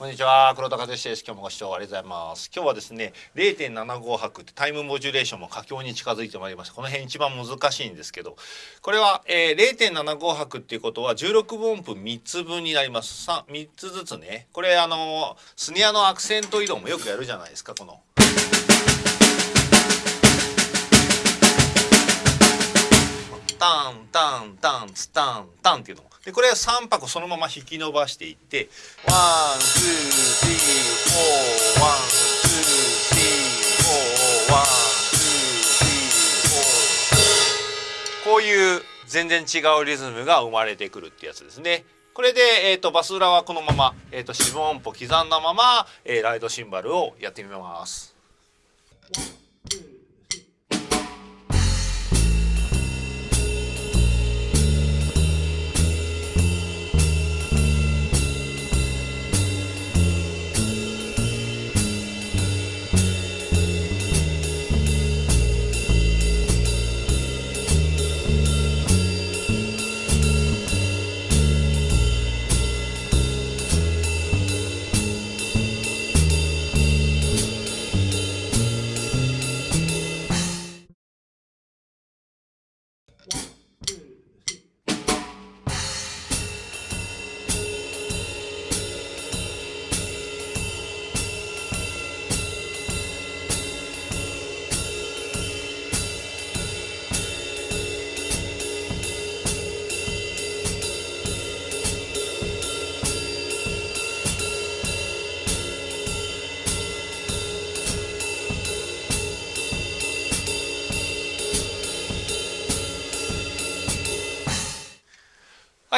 こんにちは黒田和志です。今日もご視聴ありがとうございます。今日はですね0.75拍ってタイムモジュレーションも佳境に近づいてまいりました。この辺一番難しいんですけどこれは、えー、0.75拍っていうことは16分音符3つ分になります。3, 3つずつね。これあのスネアのアクセント移動もよくやるじゃないですかこの。ツタンタンっていうのでこれは3拍そのまま引き伸ばしていってone two three four one two three four one two three four こういう全然違うリズムが生まれてくるってやつですね。これで、えーと、バスドラはこのまま、えーと、四分音符刻んだまま、えー、ライドシンバルをやってみます。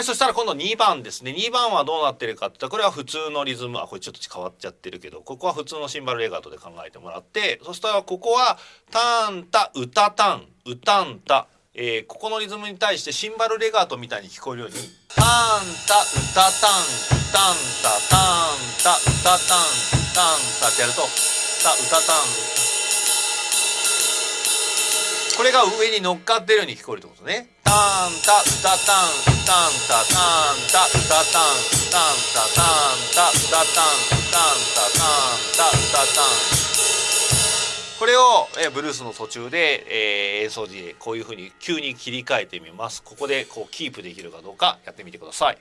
い、そしたら今度2番ですね。2番はどうなってるかって言ったら、これは普通のリズム。あ、これちょっと変わっちゃってるけど、ここは普通のシンバルレガートで考えてもらって、そしたらここは、タンタ、ウタタン、ウタンタ。えー、ここのリズムに対してシンバルレガートみたいに聞こえるように、タンタ、ウタタン、ウタンタ、タンタ、ウタタン、ウタンタってやると、タ、ウタタン、これが上に乗っかってるように聞こえるってことね。タンタ、タタン、タンタタンタタタンタンタタンタタタンタンタタンタタタンこれを、えブルースの途中で、えー、演奏時でこういうふうに急に切り替えてみますここでこうキープできるかどうかやってみてください。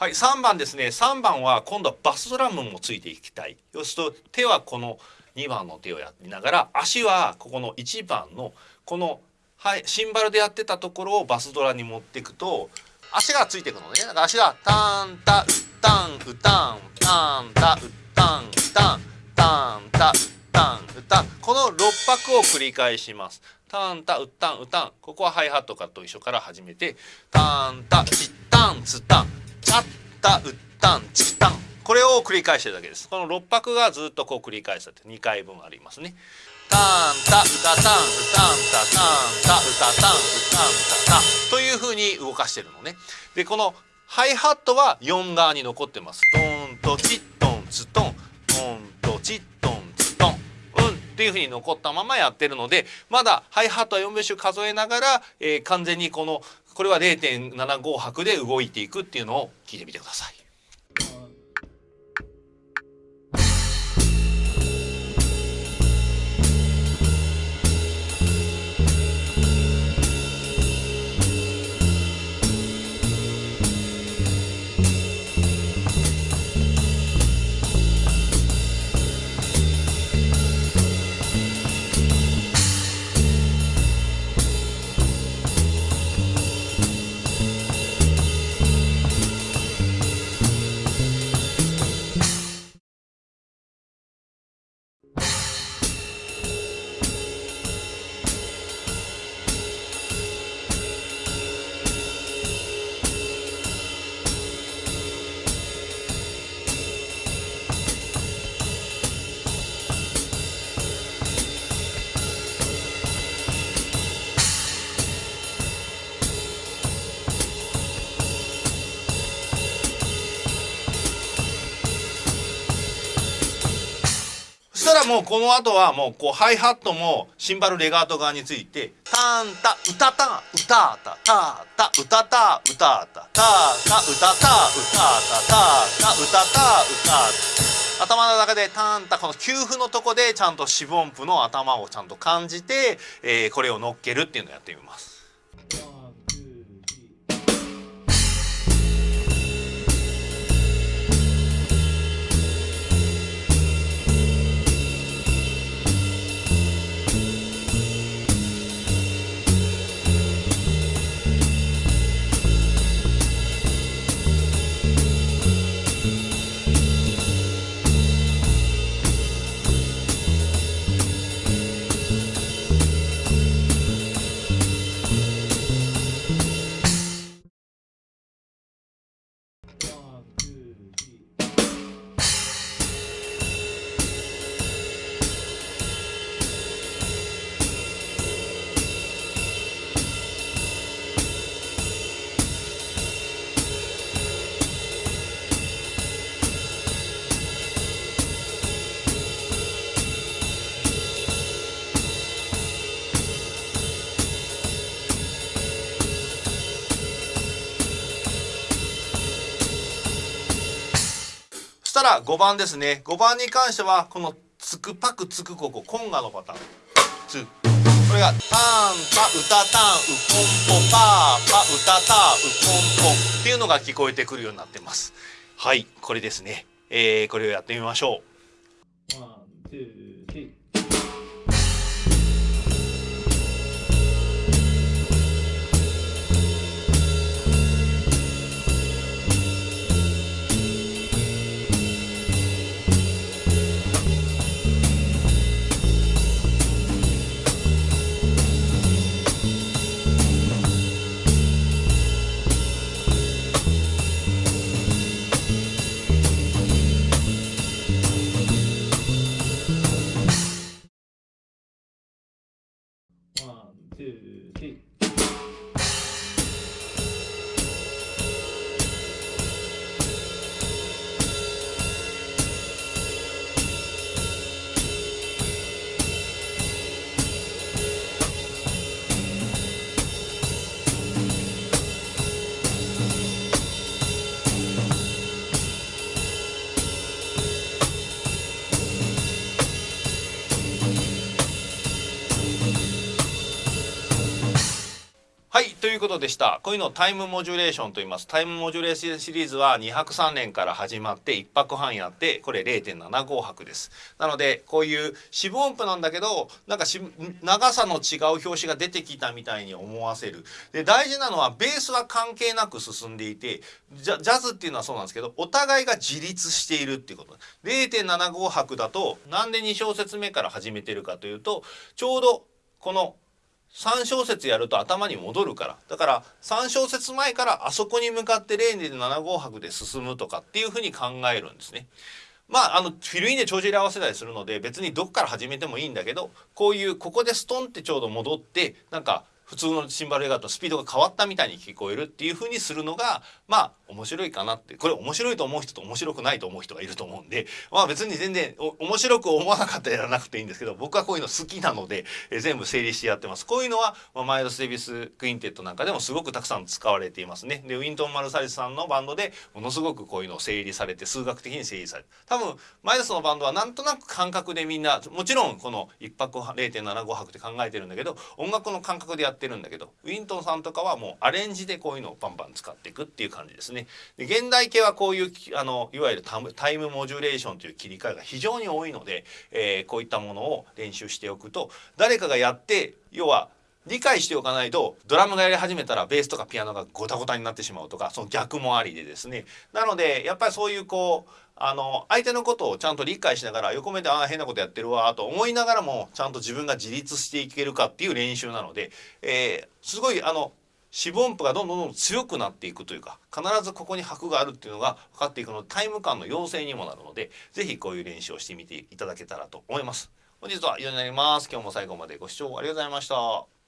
はい、3番ですね。3番は今度はバスドラムもついていきたい。要すると手はこの2番の手をやりながら足はここの1番のこの、はい、シンバルでやってたところをバスドラに持っていくと足がついていくのね。だから足がタンタウタンウタンタンタウタンウタンタンタウタンウタンこの6拍を繰り返しますタンタウタンウタンここはハイハットかと一緒から始めてタンタチタンツタンチャッタウッタンチタンこれを繰り返してるだけです。この6拍がずっとこう繰り返すって2回分ありますね。タンタウタタンウタンタタンタウタタンウタンタタというふうに動かしてるのね。でこのハイハットは4側に残ってます。トントチットンツトン。っていうふうに残ったままやってるのでまだハイハットは4拍子数えながら、えー、完全にこのこれは0.75拍で動いていくっていうのを聞いてみてください。もうこの後はもうこうハイハットもシンバルレガート側についてタンタウタタウタタタタウタタウタタタタウタタウタタタタウタタウタ頭の中でタンタこの給付のとこでちゃんと四分音符の頭をちゃんと感じて、えー、これを乗っけるっていうのをやってみます。したら5番ですね。5番に関してはこのつくパクつくここコンガのパターン。つこれがタンパウタタンウコンポパーパウタタウコンポっていうのが聞こえてくるようになってます。はいこれですね、えー、これをやってみましょう。はいということでした。こういうのをタイムモジュレーションと言います。タイムモジュレーションシリーズは2泊3年から始まって1泊半やってこれ0.75泊です。なのでこういう四分音符なんだけどなんか長さの違う表紙が出てきたみたいに思わせる。で大事なのはベースは関係なく進んでいてジャズっていうのはそうなんですけどお互いが自立しているっていうこと。0.75泊だとなんで2小節目から始めてるかというとちょうどこの3小節やると頭に戻るからだから3小節前からあそこに向かって0.75拍で進むとかっていうふうに考えるんですね。まあ、あのフィルインで帳尻合わせたりするので別にどこから始めてもいいんだけどこういうここでストンってちょうど戻ってなんか普通のシンバル映画とスピードが変わったみたいに聞こえるっていう風にするのがまあ面白いかなって。これ面白いと思う人と面白くないと思う人がいると思うんでまあ別に全然面白く思わなかったらやらなくていいんですけど僕はこういうの好きなので、え全部整理してやってます。こういうのは、まあ、マイルス・デビス・クインテットなんかでもすごくたくさん使われていますね。でウィントン・マルサリスさんのバンドでものすごくこういうのを整理されて数学的に整理されて。多分マイルスのバンドはなんとなく感覚でみんなもちろんこの1泊0.75泊って考えてるんだけど音楽の感覚でやっててるんだけどウィントンさんとかはもうアレンジでこういうのをバンバン使っていくっていう感じですね。で現代系はこういうあのいわゆるタイムモジュレーションという切り替えが非常に多いので、えー、こういったものを練習しておくと誰かがやって要は理解しておかないとドラムがやり始めたらベースとかピアノがゴタゴタになってしまうとかその逆もありでですねなのでやっぱりそういうこうあの相手のことをちゃんと理解しながら横目でああ変なことやってるわと思いながらもちゃんと自分が自立していけるかっていう練習なので、えー、すごいあの四分音符がどんどんどんどん強くなっていくというか必ずここに拍があるっていうのが分かっていくのでタイム感の要請にもなるので是非こういう練習をしてみていただけたらと思います。本日は以上になります。今日も最後までご視聴ありがとうございました。